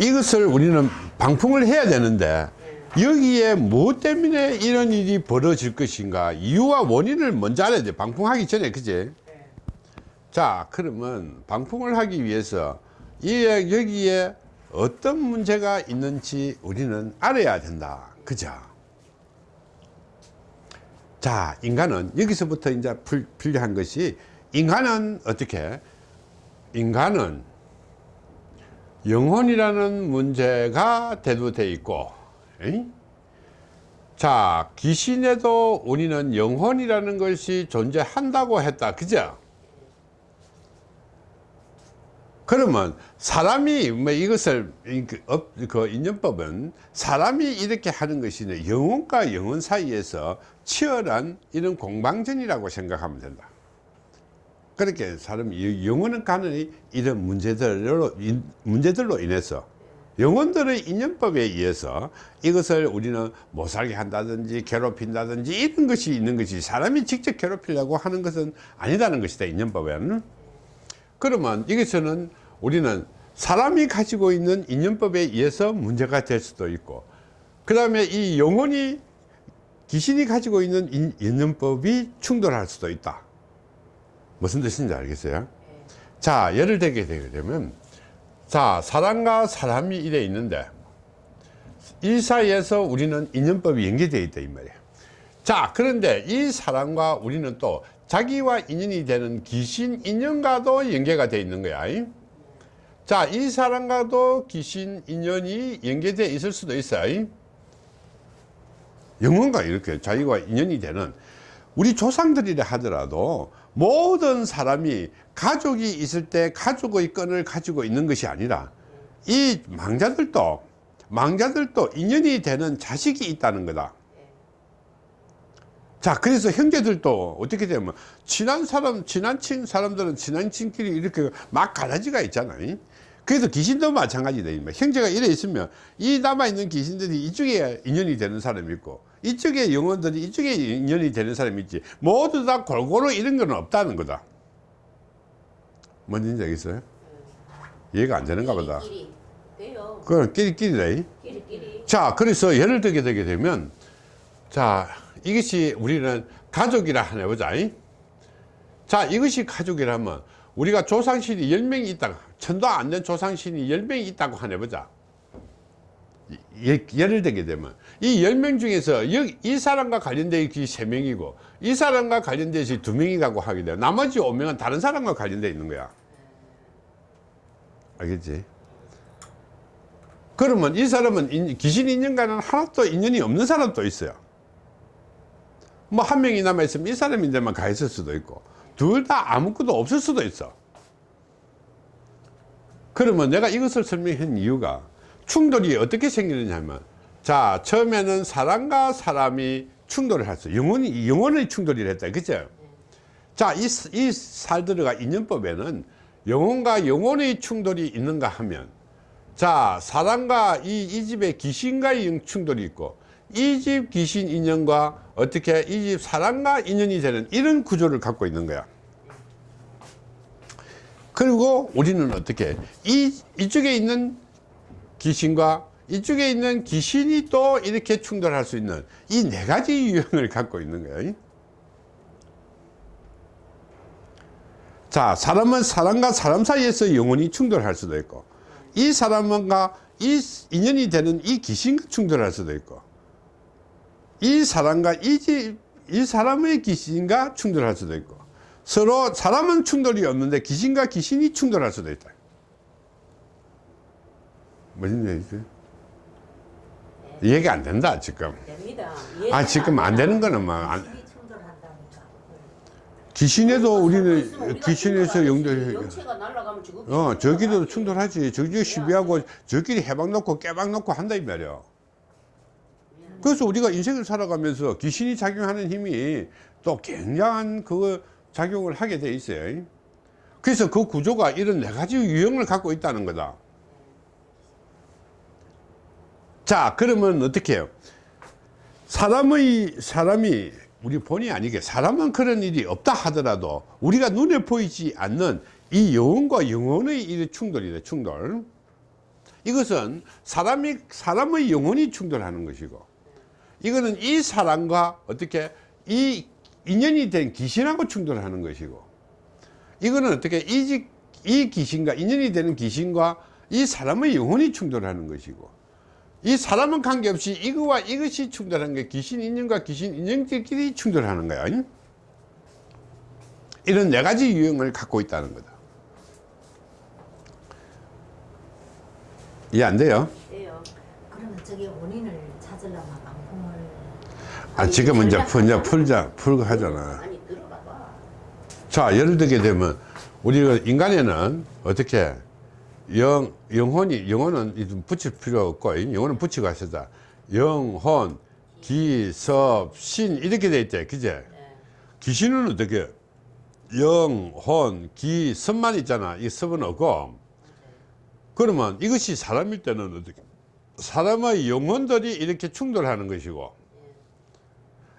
이것을 우리는 방풍을 해야 되는데 여기에 무엇 때문에 이런 일이 벌어질 것인가? 이유와 원인을 먼저 알아야 돼. 방풍하기 전에 그제 자 그러면 방풍을 하기 위해서 이 여기에 어떤 문제가 있는지 우리는 알아야 된다. 그죠? 자 인간은 여기서부터 이제 풀, 필요한 것이 인간은 어떻게? 인간은 영혼이라는 문제가 대두되어 있고 에이? 자 귀신에도 우리는 영혼이라는 것이 존재한다고 했다. 그죠? 그러면 사람이 뭐 이것을 그, 업- 그 인연법은 사람이 이렇게 하는 것이 영혼과 영혼 사이에서 치열한 이런 공방전이라고 생각하면 된다 그렇게 사람이 영혼은 가는 이런 문제들로 인- 문제들로 인해서 영혼들의 인연법에 의해서 이것을 우리는 못 살게 한다든지 괴롭힌다든지 이런 것이 있는 것이 사람이 직접 괴롭히려고 하는 것은 아니다는 것이다 인연법에는. 그러면 여기서는 우리는 사람이 가지고 있는 인연법에 의해서 문제가 될 수도 있고 그 다음에 이 영혼이 귀신이 가지고 있는 인- 인연법이 충돌할 수도 있다 무슨 뜻인지 알겠어요? 자 예를 들게 되면 자 사람과 사람이 이래 있는데 이 사이에서 우리는 인연법이 연계되어 있다 이 말이에요. 자 그런데 이 사람과 우리는 또 자기와 인연이 되는 귀신 인연과도 연계가 되어 있는 거야 자이 사람과도 귀신 인연이 연계되어 있을 수도 있어요 영혼과 이렇게 자기와 인연이 되는 우리 조상들이라 하더라도 모든 사람이 가족이 있을 때 가족의 끈을 가지고 있는 것이 아니라 이 망자들도 망자들도 인연이 되는 자식이 있다는 거다 자 그래서 형제들도 어떻게 되면 친한 사람 친한 친 사람들은 친한 친끼리 이렇게 막 가라지가 있잖아요 그래서 귀신도 마찬가지다. 형제가 이래 있으면 이 남아있는 귀신들이 이쪽에 인연이 되는 사람이 있고 이쪽에 영혼들이 이쪽에 인연이 되는 사람이 있지 모두 다 골고루 이런 건 없다는 거다 뭔지 알겠어요? 이해가 안 되는가 보다. 그건 끼리끼리다 끼리끼리. 자 그래서 예를 들게 되게 되면 자 이것이 우리는 가족이라 하나 해보자 이? 자 이것이 가족이라면 우리가 조상신이 10명이 있다고 천도 안 된 조상신이 10명이 있다고 하나 해보자 예, 예를 들게 되면 이 10명 중에서 이 사람과 관련된 것이 3명이고 이 사람과 관련된 것이 2명이라고 하게 돼요 나머지 5명은 다른 사람과 관련되어 있는 거야. 알겠지? 그러면 이 사람은 인- 귀신 인연과는 하나도 인연이 없는 사람도 있어요. 뭐 한 명이 남아있으면 이 사람인데만 가 있을 수도 있고 둘 다 아무것도 없을 수도 있어. 그러면 내가 이것을 설명한 이유가 충돌이 어떻게 생기느냐 하면 자 처음에는 사람과 사람이 충돌을 했어 영혼이 영혼의 충돌이 했다. 그죠? 자이 이 살들어가 인연법에는 영혼과 영혼의 충돌이 있는가 하면 자 사람과 이, 이 집의 귀신과의 충돌이 있고 이 집 귀신 인연과 어떻게 이 집 사람과 인연이 되는 이런 구조를 갖고 있는 거야. 그리고 우리는 어떻게 이 이쪽에 있는 귀신과 이쪽에 있는 귀신이 또 이렇게 충돌할 수 있는 이 네 가지 유형을 갖고 있는 거예요. 자 사람은 사람과 사람 사이에서 영혼이 충돌할 수도 있고 이 사람과 이 인연이 되는 이 귀신과 충돌할 수도 있고 이 사람과 이, 집, 이 사람의 귀신과 충돌할 수도 있고 서로 사람은 충돌이 없는데 귀신과 귀신이 충돌할 수도 있다 무슨 얘기지? 이해가 안 된다 지금. 됩니다. 아 지금 안 되는 거는 막 안-. 귀신에도 우리는 귀신에서 영들 어. 저기도 충돌하지. 저기 시비하고 저끼리 해방 놓고 깨방 놓고 한다 이 말이야. 그래서 우리가 인생을 살아가면서 귀신이 작용하는 힘이 또 굉장한 그 작용을 하게 돼 있어요. 그래서 그 구조가 이런 네 가지 유형을 갖고 있다는 거다 자 그러면 어떻게 해요? 사람의 사람이 우리 본의 아니게 사람은 그런 일이 없다 하더라도 우리가 눈에 보이지 않는 이 영혼과 영혼의 이 충돌이다 충돌. 이것은 사람이 사람의 영혼이 충돌하는 것이고 이거는 이 사람과 어떻게 이 인연이 된 귀신하고 충돌하는 것이고 이거는 어떻게 이, 지- 이 귀신과 인연이 되는 귀신과 이 사람의 영혼이 충돌하는 것이고 이 사람은 관계없이 이거와 이것이 충돌하는 게 귀신 인연과 귀신 인연들끼리 충돌하는 거야? 이런 네 가지 유형을 갖고 있다는 거다 이해 안 돼요? 돼요. 그러면 저게 원인을 찾으려면 방풍을 아 지금 이제 풀- 풀자 풀고 하잖아 아니 들어가 봐. 자 예를 들게 되면 우리가 인간에는 어떻게 영 영혼이 영혼은 좀 붙일 필요 없고 영혼은 붙이고 하시다. 영혼 기 섭 신 이렇게 돼 있대. 그제? 예. 귀신은 어떻게? 영혼 기 섭만 있잖아. 이 섭은 없고. 그러면 이것이 사람일 때는 어떻게? 사람의 영혼들이 이렇게 충돌하는 것이고.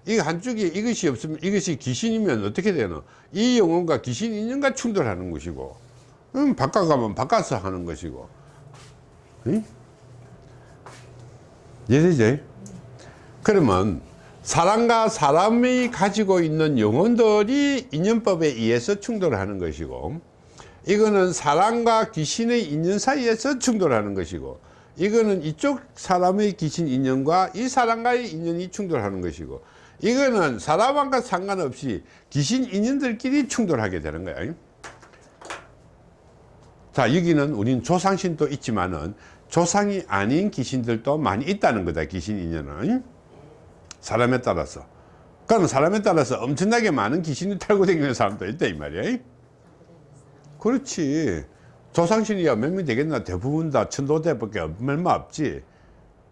이 한쪽에 이것이 없으면 이것이 귀신이면 어떻게 되노? 이 영혼과 귀신 인연과 충돌하는 것이고, 음, 바깥 가면 바깥서 하는 것이고, 응? 이해되지? 그러면 사람과 사람이 가지고 있는 영혼들이 인연법에 의해서 충돌하는 것이고, 이거는 사람과 귀신의 인연 사이에서 충돌하는 것이고, 이거는 이쪽 사람의 귀신 인연과 이 사람과의 인연이 충돌하는 것이고, 이거는 사람과 상관없이 귀신 인연들끼리 충돌하게 되는 거야. 자, 여기는 우린 조상신도 있지만은 조상이 아닌 귀신들도 많이 있다는 거다, 귀신 인연은. 사람에 따라서. 그럼 사람에 따라서 엄청나게 많은 귀신이 탈고 다니는 사람도 있다, 이 말이야. 그렇지. 조상신이야 몇 명 되겠나? 대부분 다 천도대밖에 얼마 없지.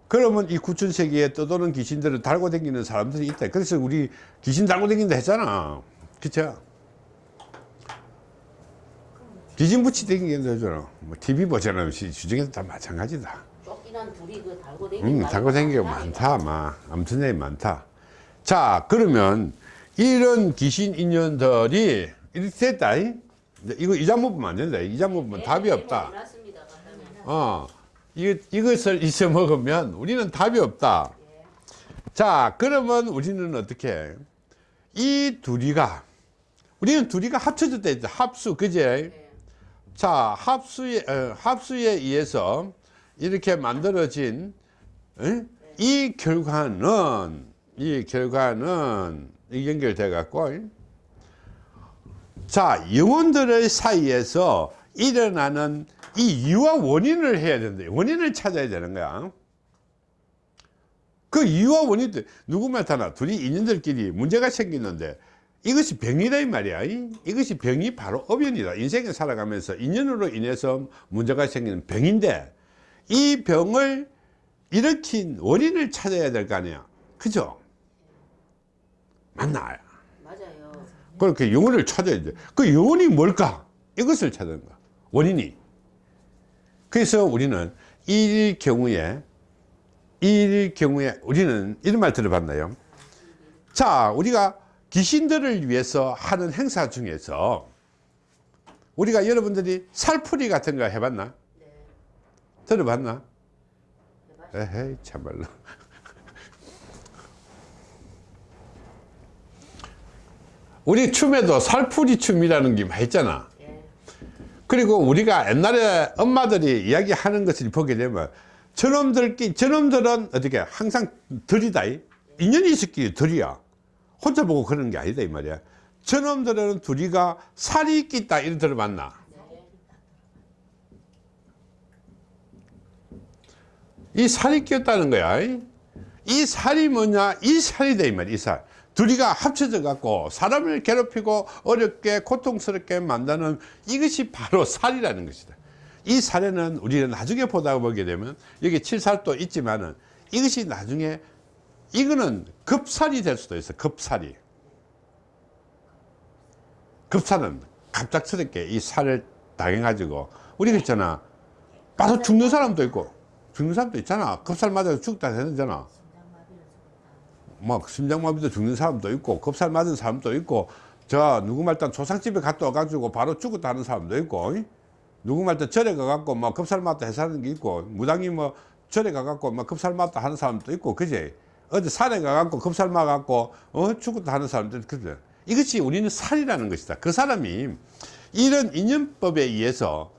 그러면 이 구천세기에 떠도는 귀신들을 달고 다니는 사람들이 있다. 그래서 우리 귀신 달고 다닌다 했잖아. 그쵸? 귀신 붙이 다니는 하잖아. 뭐 TV. 시- 주중에도 다 마찬가지다. 쫓기난 둘이 그 달고 다니는 음, 달고 게 많다, 막. 엄청나게 많다. 자, 그러면 이런 귀신 인연들이 이렇게 됐다. 이? 이거 이장 먹으면 안 된다. 이장 먹으면 답이 없다. 해놨습니다. 갖다 놓으면. 어, 이, 이것을 잊어 먹으면 우리는 답이 없다. 자, 그러면 우리는 어떻게 해? 이 둘이가, 우리는 둘이가 합쳐졌다 했죠. 합수, 그제? 예. 자, 합수에, 어, 합수에 의해서 이렇게 만들어진 어? 이 결과는, 이 결과는 이 연결돼 갖고, 자, 영혼들의 사이에서 일어나는 이 이유와 원인을 해야 된다. 원인을 찾아야 되는 거야. 그 이유와 원인들, 누구 말타나 둘이 인연들끼리 문제가 생기는데 이것이 병이다 이 말이야. 이- 이것이 병이 바로 업연이다. 인생에 살아가면서 인연으로 인해서 문제가 생기는 병인데 이 병을 일으킨 원인을 찾아야 될 거 아니야. 그죠? 맞나? 맞아요. 그렇게 영혼을 찾아야 돼. 그 영혼이 뭘까? 이것을 찾는 거야. 원인이. 그래서 우리는 이 경우에, 이 경우에 우리는 이런 말 들어봤나요? 자, 우리가 귀신들을 위해서 하는 행사 중에서 우리가 여러분들이 살풀이 같은 거 해봤나? 네. 들어봤나? 해봤- 에헤이, 참말로. 우리 춤에도 살풀이 춤이라는 게 있잖아. 예. 그리고 우리가 옛날에 엄마들이 이야기하는 것을 보게 되면 저놈들끼 저놈들은 어떻게 항상 들이다 이. 인연이 있었기 들이야 혼자 보고 그러는 게 아니다 이 말이야. 저놈들은 둘이가 살이 끼다 이런 들어봤나. 이 살이 끼었다는 거야. 이. 이 살이 뭐냐? 이 살이다 이 말이야 이살. 둘이가 합쳐져 갖고 사람을 괴롭히고 어렵게 고통스럽게 만드는 이것이 바로 살이라는 것이다. 이 살에는 우리는 나중에 보다 보게 되면 여기 칠살도 있지만은 이것이 나중에 이거는 급살이 될 수도 있어 급살이. 급살은 갑작스럽게 이 살을 당해가지고 우리가 있잖아. 빠져 죽는 사람도 있고 죽는 사람도 있잖아. 급살 맞아서 죽다 되는잖아. 막 심장마비도 죽는 사람도 있고 급살 맞은 사람도 있고 저 누구 말단 조상집에 갔다 와가지고 바로 죽었다 하는 사람도 있고 이? 누구 말도 절에 가갖고 뭐 급살 맞다 해사는 게 있고 무당이 뭐 절에 가갖고 뭐 급살 맞다 하는 사람도 있고 그제 어디 산에 가갖고 급살 맞갖고 어 죽었다 하는 있고 그래 이것이 우리는 살이라는 것이다. 그 사람이 이런 인연법에 의해서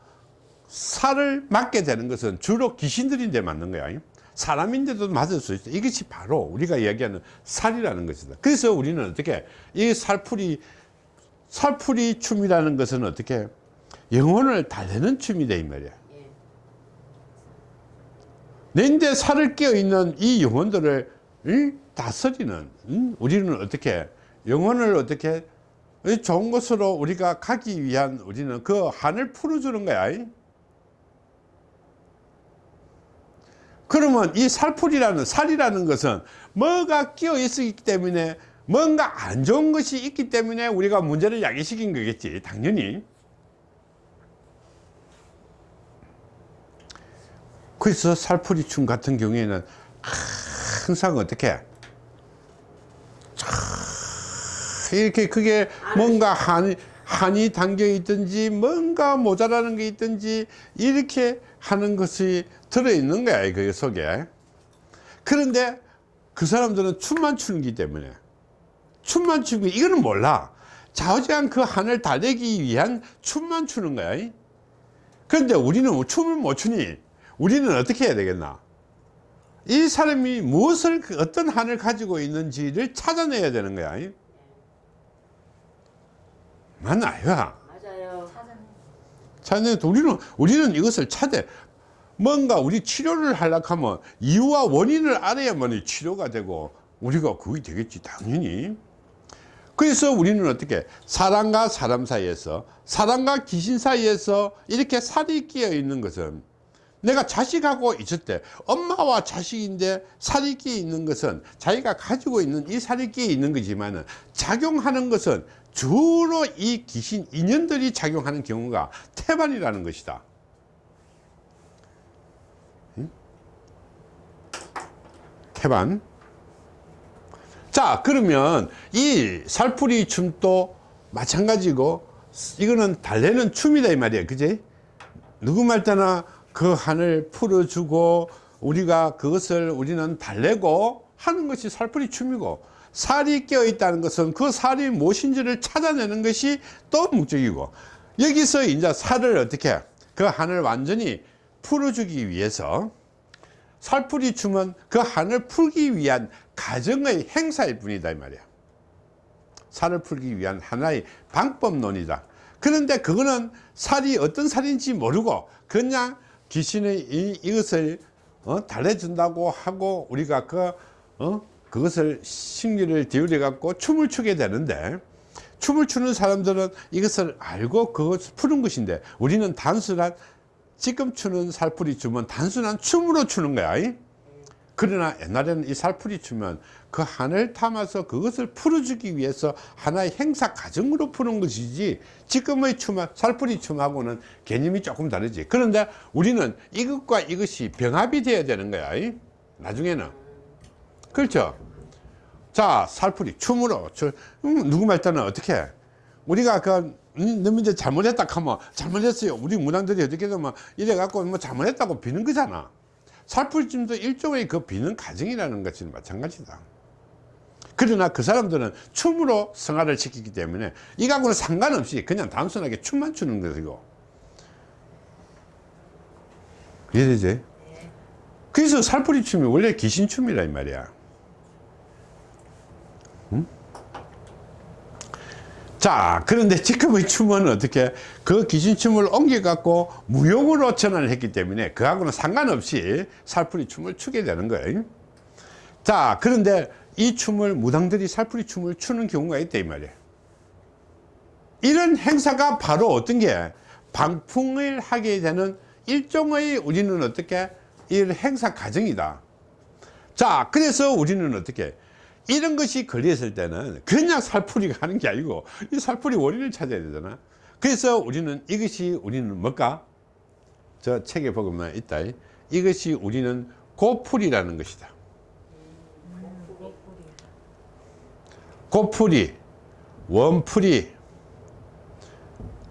살을 맞게 되는 것은 주로 귀신들인데 맞는 거야. 사람인데도 맞을 수 있어. 이것이 바로 우리가 이야기하는 살이라는 것이다. 그래서 우리는 어떻게 이 살풀이 살풀이 춤이라는 것은 어떻게 영혼을 달래는 춤이다 이 말이야. 예. 내인데 살을 끼어 있는 이 영혼들을 응? 다스리는 응? 우리는 어떻게 영혼을 어떻게 이 좋은 곳으로 우리가 가기 위한 우리는 그 한을 풀어주는 거야 이? 그러면 이 살풀이라는 살이라는 것은 뭐가 끼어 있기 때문에 뭔가 안 좋은 것이 있기 때문에 우리가 문제를 야기시킨 거겠지 당연히 그래서 살풀이 춤 같은 경우에는 항상 어떻게 이렇게 그게 뭔가 한이, 한이 담겨 있든지 뭔가 모자라는 게 있든지 이렇게 하는 것이 들어있는 거야 그 속에. 그런데 그 사람들은 춤만 추는 기 때문에. 춤만 추고 이거는 몰라. 좌우지간 그 한을 달래기 위한 춤만 추는 거야 그런데 우리는 춤을 못 추니? 우리는 어떻게 해야 되겠나 이 사람이 무엇을 그 어떤 한을 가지고 있는지를 찾아내야 되는 거야. 맞나 야 맞아요. 찾아내. 우리는 우리는 이것을 찾아. 뭔가 우리 치료를 하려고 하면 이유와 원인을 알아야만 치료가 되고 우리가 그게 되겠지 당연히. 그래서 우리는 어떻게 사람과 사람 사이에서 사람과 귀신 사이에서 이렇게 살이 끼어 있는 것은 내가 자식하고 있을 때 엄마와 자식인데 살이 끼어 있는 것은 자기가 가지고 있는 이 살이 끼어 있는 거지만 작용하는 것은 주로 이 귀신 인연들이 작용하는 경우가 태반이라는 것이다. 응? 태반? 자 그러면 이 살풀이 춤도 마찬가지고 이거는 달래는 춤이다 이 말이야 그지? 누구 말 때나 그 한을 풀어주고 우리가 그것을 우리는 달래고 하는 것이 살풀이 춤이고 살이 껴 있다는 것은 그 살이 무엇인지를 찾아내는 것이 또 목적이고 여기서 이제 살을 어떻게 그 한을 완전히 풀어주기 위해서 살풀이 춤은 그 한을 풀기 위한 가정의 행사일 뿐이다 이 말이야. 살을 풀기 위한 하나의 방법론이다. 그런데 그거는 살이 어떤 살인지 모르고 그냥 귀신의 이, 이것을 어, 달래준다고 하고 우리가 그, 어, 그것을 심기를 기울여 갖고 춤을 추게 되는데 춤을 추는 사람들은 이것을 알고 그것을 푸는 것인데 우리는 단순한 지금 추는 살풀이 춤은 단순한 춤으로 추는 거야 이? 그러나 옛날에는 이 살풀이 추면 그 한을 담아서 그것을 풀어주기 위해서 하나의 행사 과정으로 푸는 것이지 지금의 춤, 살풀이 춤하고는 개념이 조금 다르지. 그런데 우리는 이것과 이것이 병합이 되어야 되는 거야. 이? 나중에는. 그렇죠? 자 살풀이 춤으로. 저, 음, 누구 말 때는 어떻게 해? 우리가 그 음, 이제 잘못했다 하면 잘못했어요. 우리 문항들이 어떻게 되면 이래 갖고 뭐 잘못했다고 비는 거잖아 살풀찜도 일종의 그 비는 과정이라는 것이 마찬가지다 그러나 그 사람들은 춤으로 성화를 시키기 때문에 이거하고는 상관없이 그냥 단순하게 춤만 추는 것이고 이해되지? 그래서 살풀이 춤이 원래 귀신 춤이라 이 말이야 응? 자 그런데 지금의 춤은 어떻게 그 귀신춤을 옮겨 갖고 무용으로 전환을 했기 때문에 그하고는 상관없이 살풀이 춤을 추게 되는 거예요. 자 그런데 이 춤을 무당들이 살풀이 춤을 추는 경우가 있다 이 말이에요. 이런 행사가 바로 어떤 게 방풍을 하게 되는 일종의 우리는 어떻게 이 행사 과정이다. 자 그래서 우리는 어떻게 이런 것이 걸렸을 때는 그냥 살풀이가 하는 게 아니고 이 살풀이 원인을 찾아야 되잖아. 그래서 우리는 이것이 우리는 뭘까? 저 책에 보면 있다. 이것이 우리는 고풀이라는 것이다. 고풀이 원풀이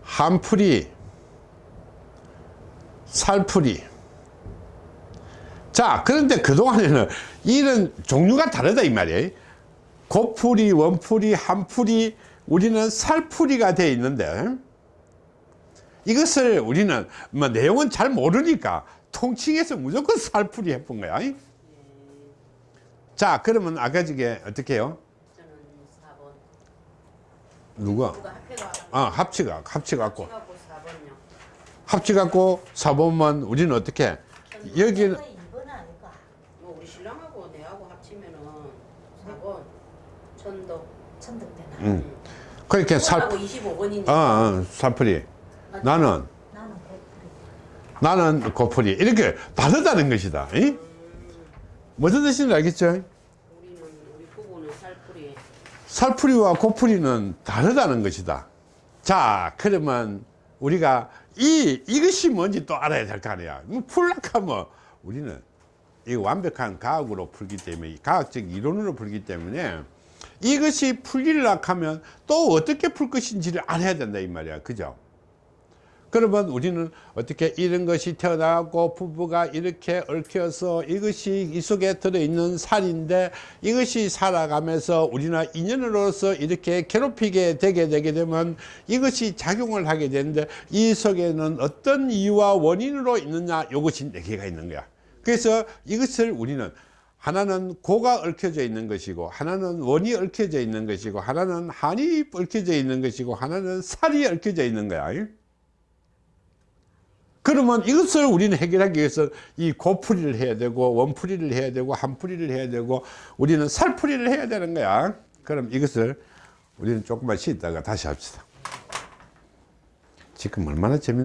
한풀이 살풀이. 자 그런데 그동안에는 이런 종류가 다르다 이 말이에요 고풀이 원풀이 한풀이 우리는 살풀이가 되어 있는데 이것을 우리는 뭐 내용은 잘 모르니까 통칭해서 무조건 살풀이 해본 거야 자 그러면 아까 저게 어떻게 해요 저는 4번. 누가 아 합치가 합치 갖고 합해갖고 4번요. 합치 갖고 4번만 우리는 어떻게 여기는 2번 아닐까? 뭐 우리 신랑하고 내하고 합치면은 4번. 천도. 음. 그렇게 살 하고 25번이니까. 아, 아, 살풀이 나는 나는 고풀이. 나는 고풀이 이렇게 다르다는 것이다 이? 무슨 뜻인지 알겠죠 살풀이. 살풀이와 고풀이는 다르다는 것이다 자 그러면 우리가 이 이것이 뭔지 또 알아야 될 거 아니야 뭐 풀락하면 우리는 이 완벽한 과학으로 풀기 때문에 과학적 이론으로 풀기 때문에 이것이 풀리려 하면 또 어떻게 풀 것인지를 알아야 된다 이 말이야. 그죠? 그러면 우리는 어떻게 이런 것이 태어나고 부부가 이렇게 얽혀서 이것이 이 속에 들어있는 살인데 이것이 살아가면서 우리나 인연으로서 이렇게 괴롭히게 되게 되게 되면 이것이 작용을 하게 되는데 이 속에는 어떤 이유와 원인으로 있느냐 이것이 네 개가 있는 거야. 그래서 이것을 우리는 하나는 고가 얽혀져 있는 것이고 하나는 원이 얽혀져 있는 것이고 하나는 한이 얽혀져 있는 것이고 하나는 살이 얽혀져 있는 거야. 그러면 이것을 우리는 해결하기 위해서 이 고풀이를 해야 되고 원풀이를 해야 되고 한풀이를 해야 되고 우리는 살풀이를 해야 되는 거야. 그럼 이것을 우리는 조금만 쉬다가 다시 합시다. 지금 얼마나 재밌